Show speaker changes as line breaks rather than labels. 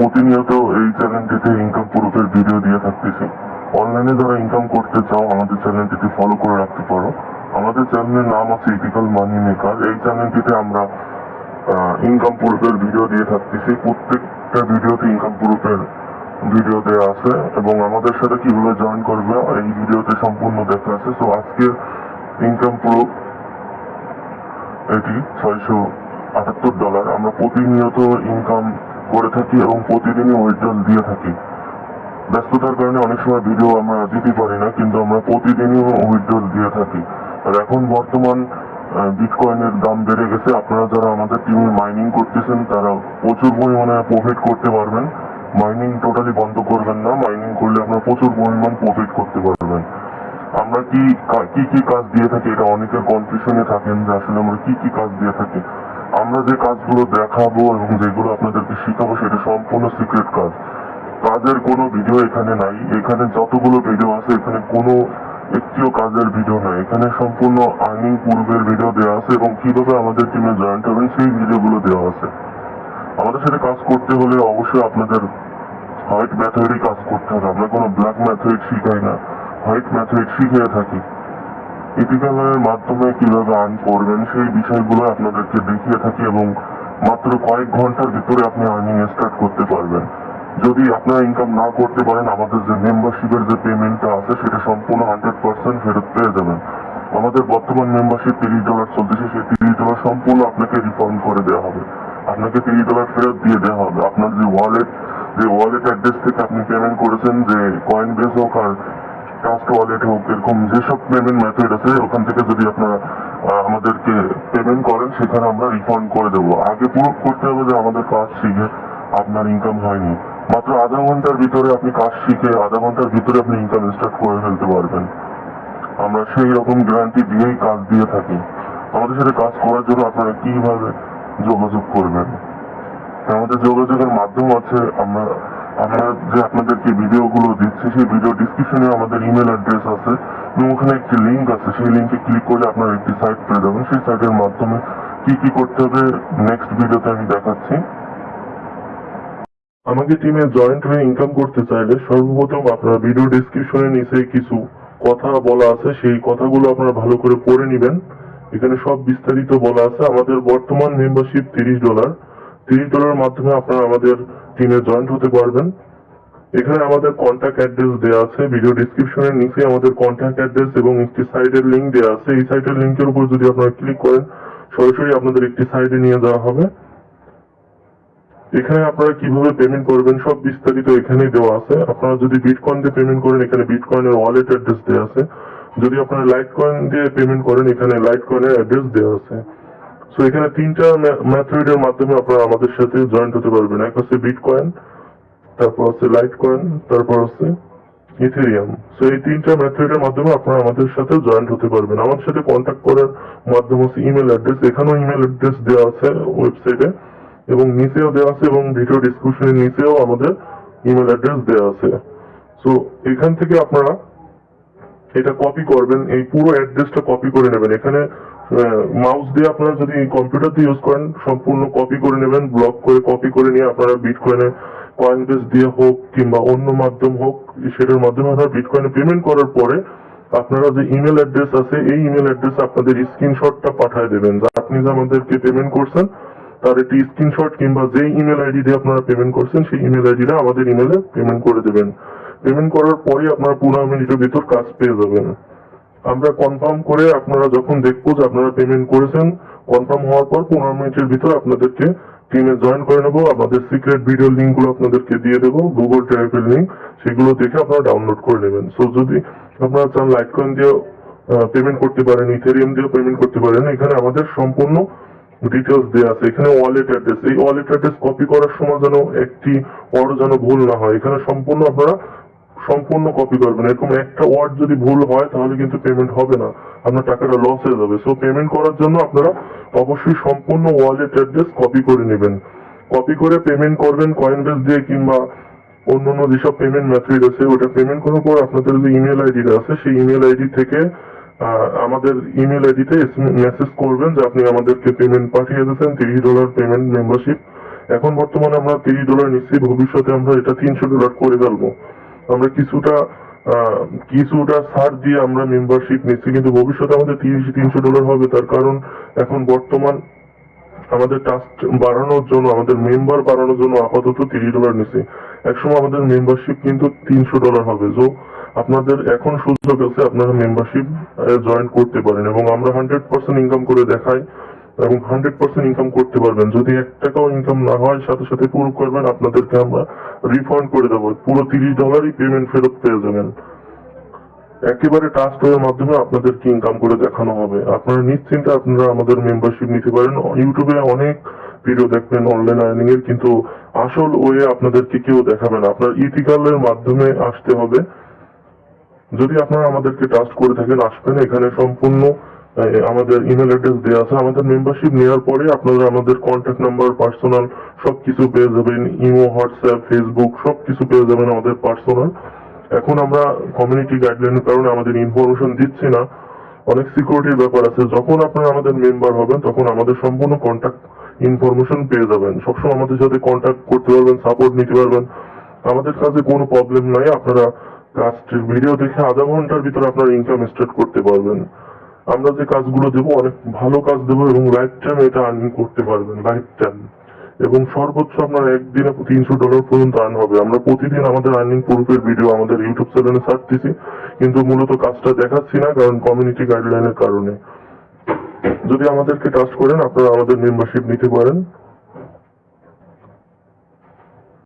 প্রতিনিয়ত এই চ্যানেলটিতে ইনকাম প্রুফের ভিডিও দিয়ে থাকতেছি। অনলাইনে যারা ইনকাম করতে চাও, আমাদের চ্যানেলটিকে ফলো করে রাখতে পারো। আমাদের চ্যানেলের নাম আছে ইথিক্যাল মানি মেকার এই চ্যানেলটিতে আমরা ইনকাম প্রুফের ভিডিও দিয়ে থাকতেছি। প্রত্যেকটা ভিডিওতে ইনকাম প্রুফের ভিডিও দেওয়া আছে। এবং আমাদের সাথে কীভাবে জয়েন করবে, এই ভিডিওতে সম্পূর্ণ দেখা আছে। তো আজকের ইনকাম প্রুফ এটি ছয়শো আটাত্তর ডলার আমরা প্রতিনিয়ত ইনকাম করে থাকি এবং প্রতিদিনই উইথড্রল দিয়ে থাকি। ব্যস্ততার কারণে অনেক সময় ভিডিও আমরা দিতে পারি না, কিন্তু আমরা প্রতিদিনই উইথড্রল দিয়ে থাকি। আর এখন বর্তমান বিটকয়েনের দাম বেড়ে গেছে। আপনারা যারা আমাদের টিমে মাইনিং করতেছেন, তারা প্রচুর পরিমাণে প্রফিট করতে পারবেন। মাইনিং টোটালি বন্ধ করবেন না। মাইনিং করলে আপনারা প্রচুর পরিমাণ প্রফিট করতে পারবেন। আমরা কি কি কি কাজ দিয়ে থাকি? এটা অনেকের কনফিউশনে থাকেন যে আসলে আমরা কি কি কাজ দিয়ে থাকি। আমরা যে কাজগুলো দেখাবো এবং যেগুলো আপনাদেরকে শিখাবো সেটা সম্পূর্ণ সিক্রেট কাজ। কাজের কোনো ভিডিও এখানে নাই। এখানে যতগুলো ভিডিও আছে, এখানে কোনো একটিও কাজের ভিডিও নাই। এখানে সম্পূর্ণ আর্নিং পূর্বের ভিডিও দেওয়া আছে এবং কীভাবে আমাদের টিমে জয়েন্ট হবেন সেই ভিডিওগুলো দেওয়া আছে। আমাদের সাথে কাজ করতে হলে অবশ্যই আপনাদের হোয়াইট ম্যাথডই কাজ করতে হবে। আমরা কোনো ব্ল্যাক ম্যাথড শিখাই না। হোয়াইট ম্যাথড শিখিয়ে থাকি। ইথিক্যালের মাধ্যমে কীভাবে আর্ন করবেন, সেই বিষয়গুলো আপনাদেরকে দেখিয়ে থাকি এবং মাত্র কয়েক ঘণ্টার ভিতরে আপনি আর্নিং স্টার্ট করতে পারবেন। যদি আপনারা ইনকাম না করতে পারেন, আমাদের যে মেম্বারশিপের যে পেমেন্টটা আছে, সেটা সম্পূর্ণ হান্ড্রেড পার্সেন্ট ফেরত পেয়ে যাবেন। আমাদের বর্তমান মেম্বারশিপ তিরিশ ডলার চলতেছে সেই তিরিশ ডলার সম্পূর্ণ আপনাকে রিফান্ড করে দেওয়া হবে। আপনাকে তিরিশ ডলার ফেরত দিয়ে দেওয়া হবে। আপনার যে ওয়ালেট যে ওয়ালেট অ্যাড্রেস থেকে আপনি পেমেন্ট করেছেন, যে কয়েন বেস হোক আর ট্রাস্ট ওয়ালেট হোক, এরকম যেসব পেমেন্ট মেথড আছে, ওখান থেকে যদি আপনারা আমাদেরকে পেমেন্ট করেন, সেখানে আমরা রিফান্ড করে দেবো। আগে প্রুভ করতে হবে যে আমাদের কাজ শিখে আপনার ইনকাম হয়নি। মাত্র আধা ঘণ্টার ভিতরে আপনি কাজ শিখে আধা ঘণ্টার ভিতরে আপনি ইনকাম স্টার্ট করে ফেলতে পারবেন। আমরা সেই রকম গ্যারান্টি দিয়েই কাজ দিয়ে থাকি। আমাদের সাথে কাজ করার জন্য আপনারা কীভাবে যোগাযোগ করবেন? আমাদের যোগাযোগের মাধ্যম আছে, আমরা আমরা যে আপনাদেরকে ভিডিওগুলো দিচ্ছি, সেই ভিডিও ডিসক্রিপশনে আমাদের ইমেল অ্যাড্রেস আছে। এবং ওখানে একটি লিঙ্ক আছে। সেই লিঙ্কে ক্লিক করলে আপনারা একটি সাইট পেয়ে যাবেন। সেই সাইটের মাধ্যমে কি কি করতে হবে নেক্সট ভিডিওতে আমি দেখাচ্ছি। আমাকে টিমে জয়েন্ট হয়ে ইনকাম করতে চাইলে সর্বপ্রথম আপনারা ভিডিও ডিসক্রিপশনে নিচে কিছু কথা বলা আছে। সেই কথাগুলো আপনারা ভালো করে পড়ে নেবেন। এখানে সব বিস্তারিত বলা আছে। আমাদের বর্তমান মেম্বারশিপ তিরিশ ডলার তিরিশ ডলার মাধ্যমে আপনারা আমাদের টিমে জয়েন্ট হতে পারবেন। এখানে আমাদের কন্ট্যাক্ট অ্যাড্রেস দেওয়া আছে ভিডিও ডিসক্রিপশনের নিচে আমাদের কন্ট্যাক্ট অ্যাড্রেস এবং একটি সাইটের লিঙ্ক দেওয়া আছে। এই সাইটের লিঙ্কের উপর যদি আপনারা ক্লিক করেন, সরাসরি আপনাদের একটি সাইটে নিয়ে যাওয়া হবে। এখানে আপনারা কীভাবে পেমেন্ট করবেন সব বিস্তারিত এখানে দেওয়া আছে। আপনারা যদি বিটকয়েন দিয়ে পেমেন্ট করেন, এখানে বিটকয়েনের ওয়ালেট অ্যাড্রেস দেওয়া আছে। যদি আপনারা লাইট কয়েন দিয়ে পেমেন্ট করেন, এখানে লাইট কয়েনের অ্যাড্রেস দেওয়া আছে। সো এখানে তিনটা মেথডের মাধ্যমে আপনারা আমাদের সাথে জয়েন্ট হতে পারবেন। এক হচ্ছে বিটকয়েন তারপর হচ্ছে লাইট কয়েন তারপর হচ্ছে ইথেরিয়াম সো এই তিনটা মেথডের মাধ্যমে আপনারা আমাদের সাথে জয়েন্ট হতে পারবেন। আমার সাথে কন্ট্যাক্ট করার মাধ্যম হচ্ছে ইমেল অ্যাড্রেস এখানেও ইমেল অ্যাড্রেস দেওয়া আছে ওয়েবসাইটে এবং নিচেও দেওয়া আছে এবং ভিডিও ডিসক্রিপশনের নিচেও আমাদের ইমেল অ্যাড্রেস দেওয়া আছে। সো এখান থেকে আপনারা এটা কপি করবেন। এই পুরো অ্যাড্রেসটা কপি করে নেবেন। এখানে মাউস দিয়ে আপনারা যদি কম্পিউটার দিয়ে ইউজ করেন, সম্পূর্ণ কপি করে নেবেন ব্লক করে কপি করে নিয়ে আপনারা বিটকয়েনে কয়েন বেস দিয়ে হোক কিংবা অন্য মাধ্যম হোক, সেটার মাধ্যমে আপনারা বিট বিটকয়েনে পেমেন্ট করার পরে আপনারা যে ইমেল অ্যাড্রেস আছে, এই ইমেল অ্যাড্রেস আপনাদের স্ক্রিনশটটা পাঠিয়ে দেবেন। যা আপনি যে আমাদেরকে পেমেন্ট করছেন, তার একটি স্ক্রিনশট কিংবা যে ইমেল আইডি দিয়ে আপনারা পেমেন্ট করছেন, সেই ইমেল আইডিটা আমাদের ইমেলে পেমেন্ট করে দেবেন। পেমেন্ট করার পরে আপনারা পনেরো মিনিটের ভিতর কাজ পেয়ে যাবেন। আমরা কনফার্ম করে আপনারা যখন দেখব যে আপনারা পেমেন্ট করেছেন কনফার্ম হওয়ার পর পনেরো মিনিটের ভিতর আপনাদেরকে টিমে জয়েন করে নেব। আমাদের সিক্রেট ভিডিও লিঙ্কগুলো আপনাদেরকে দিয়ে দেবো গুগল ড্রাইভের লিঙ্ক সেগুলো দেখে আপনারা ডাউনলোড করে নেবেন। সো যদি আপনারা চান লাইট কয়েন দিয়ে পেমেন্ট করতে পারেন ইথেরিয়াম দিয়েও পেমেন্ট করতে পারেন, এখানে আমাদের সম্পূর্ণ ডিটেলস দেওয়া আছে। এখানে ওয়ালেট অ্যাড্রেস এই ওয়ালেট অ্যাড্রেস কপি করার সময় যেন একটি ওয়ার্ড যেন ভুল না হয়। এখানে সম্পূর্ণ আপনারা সম্পূর্ণ কপি করবেন। এরকম একটা ওয়ার্ড যদি ভুল হয়, তাহলে কিন্তু পেমেন্ট হবে না। আপনার টাকাটা লস হয়ে যাবে। সো পেমেন্ট করার জন্য আপনারা অবশ্যই সম্পূর্ণ ওয়ালেট অ্যাড্রেস কপি করে নেবেন। কপি করে পেমেন্ট করবেন কয়েন বেস দিয়ে কিংবা অন্য অন্য যেসব পেমেন্ট মেথড আছে, ওটা পেমেন্ট করার পর আপনাদের যে ইমেল আইডিটা আছে, সেই ইমেল আইডি থেকে আমাদের ইমেল আইডিতে মেসেজ করবেন যে আপনি আমাদেরকে পেমেন্ট পাঠিয়ে দিয়েছেন, তিরিশ ডলার পেমেন্ট মেম্বারশিপ এখন বর্তমানে আমরা তিরিশ ডলার নিচ্ছি, ভবিষ্যতে আমরা এটা তিনশো ডলার করে ফেলব। আমরা কিছুটা কিছুটা ছাড় দিয়ে আমরা মেম্বারশিপ নিচ্ছি, কিন্তু ভবিষ্যতে আমাদের তিরিশ, তিনশো ডলার হবে, তার কারণ এখন বর্তমান আমাদের টাস্ক বাড়ানোর জন্য, আমাদের মেম্বার বাড়ানোর জন্য আপাতত তিরিশ ডলার নিচ্ছে। একসময় আমাদের মেম্বারশিপ কিন্তু তিনশো ডলার হবে তো আপনাদের এখন সুযোগ আছে আপনারা মেম্বারশিপ জয়েন করতে পারেন, এবং আমরা হান্ড্রেড পার্সেন্ট ইনকাম করে দেখাই। এবং হান্ড্রেড পার্সেন্ট ইনকাম করতে পারবেন। যদি এক টাকাও ইনকাম না হয়, সাথে সাথে পুরো করবেন আপনাদেরকে আমরা রিফান্ড করে দেবো। পুরো তিরিশ ডলারই পেমেন্ট ফেরত পেয়ে যাবেন। একেবারে টাস্ক এর মাধ্যমে আপনাদেরকে ইনকাম করে দেখানো হবে। আপনারা নিশ্চিন্তে আপনারা আমাদের মেম্বারশিপ নিতে পারেন। ইউটিউবে অনেক ভিডিও দেখবেন অনলাইন আর্নিং এর, কিন্তু আসল ওয়ে আপনাদেরকে কেউ দেখাবে না। আপনার ইথিক্যালের মাধ্যমে আসতে হবে। যদি আপনারা আমাদেরকে ট্রাস্ট করে থাকেন, আসবেন। এখানে সম্পূর্ণ আমাদের ইমেল অ্যাড্রেস দেওয়া আছে। আমাদের মেম্বারশিপ নেওয়ার পরে আপনারা আমাদের কন্ট্যাক্ট নাম্বার পার্সোনাল সবকিছু পেয়ে যাবেন। ইমো হোয়াটসঅ্যাপ ফেসবুক সবকিছু পেয়ে যাবেন আমাদের পার্সোনাল এখন আমরা কমিউনিটি গাইডলাইনের কারণে আমাদের ইনফরমেশন দিচ্ছি না। অনেক সিকিউরিটির ব্যাপার আছে। যখন আপনারা আমাদের মেম্বার হবেন, তখন আমাদের সম্পূর্ণ কন্ট্যাক্ট ইনফরমেশন পেয়ে যাবেন। সবসময় আমাদের সাথে কন্ট্যাক্ট করতে পারবেন সাপোর্ট নিতে পারবেন। আমাদের কাছে কোনো প্রবলেম নাই। আপনারা কাজটির ভিডিও দেখে আধা ঘণ্টার ভিতরে আপনারা ইনকাম স্টার্ট করতে পারবেন। আমরা যে কাজগুলো দেবো, অনেক ভালো কাজ দেবো এবং লাইফ টাইম এটা আর্নিং করতে পারবেন লাইফ টাইম এবং সর্বোচ্চ আপনার একদিনে তিনশো ডলার পর্যন্ত আর্ন হবে। আমরা প্রতিদিন আমাদের আর্নিং প্রুফের ভিডিও আমাদের ইউটিউব চ্যানেলে ছাড়তেছি কিন্তু মূলত কাজটা দেখাচ্ছি না, কারণ কমিউনিটি গাইডলাইনের কারণে। যদি আমাদেরকে ট্রাস্ট করেন, আপনারা আমাদের মেম্বারশিপ নিতে পারেন।